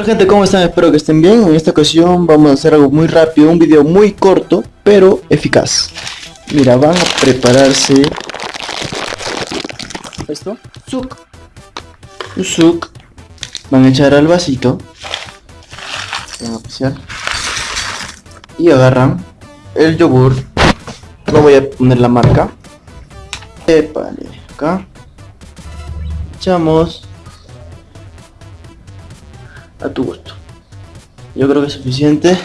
Hola gente, ¿cómo están? Espero que estén bien. En esta ocasión vamos a hacer algo muy rápido, un video muy corto, pero eficaz. Mira, van a prepararse. Esto, suk, un suk, van a echar al vasito, van a apreciar, y agarran el yogur, no voy a poner la marca, Epale, acá, echamos a tu gusto. Yo creo que es suficiente.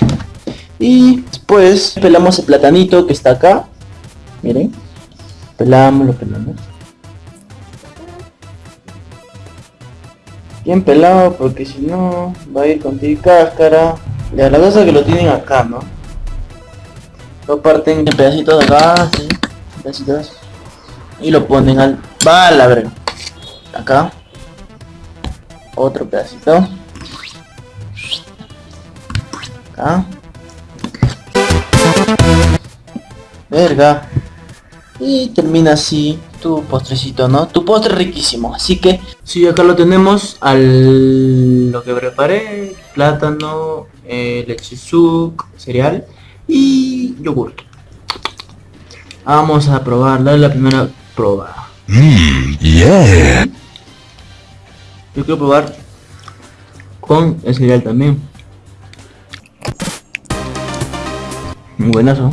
Y después pelamos el platanito que está acá. Miren. Pelamos, lo pelamos. Bien pelado porque si no va a ir con ti cáscara. Ya la cosa que lo tienen acá, ¿no? Lo parten en pedacitos de acá, ¿sí? pedacitos. Y lo ponen al... Va Acá. Otro pedacito. Acá. Verga. Y termina así tu postrecito, ¿no? Tu postre riquísimo. Así que, sí, acá lo tenemos al lo que preparé. Plátano, eh, leche suk, cereal y yogur. Vamos a probarla, la primera prueba. Mmm, yeah. Yo quiero probar con el cereal también. Buenazo.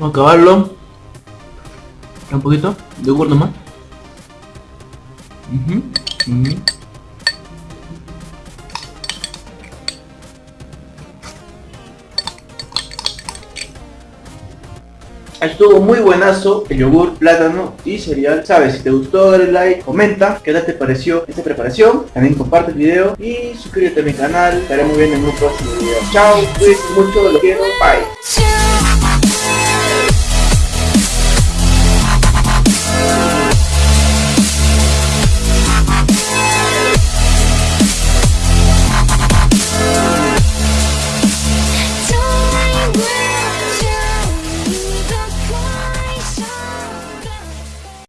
Vamos a acabarlo. Un poquito de yogur nomás. Estuvo muy buenazo el yogur, plátano y cereal. Sabes, si te gustó dale like, comenta qué tal te pareció esta preparación. También comparte el video y suscríbete a mi canal. Estaré muy bien en un próximo video. Chao, cuídense mucho, bye.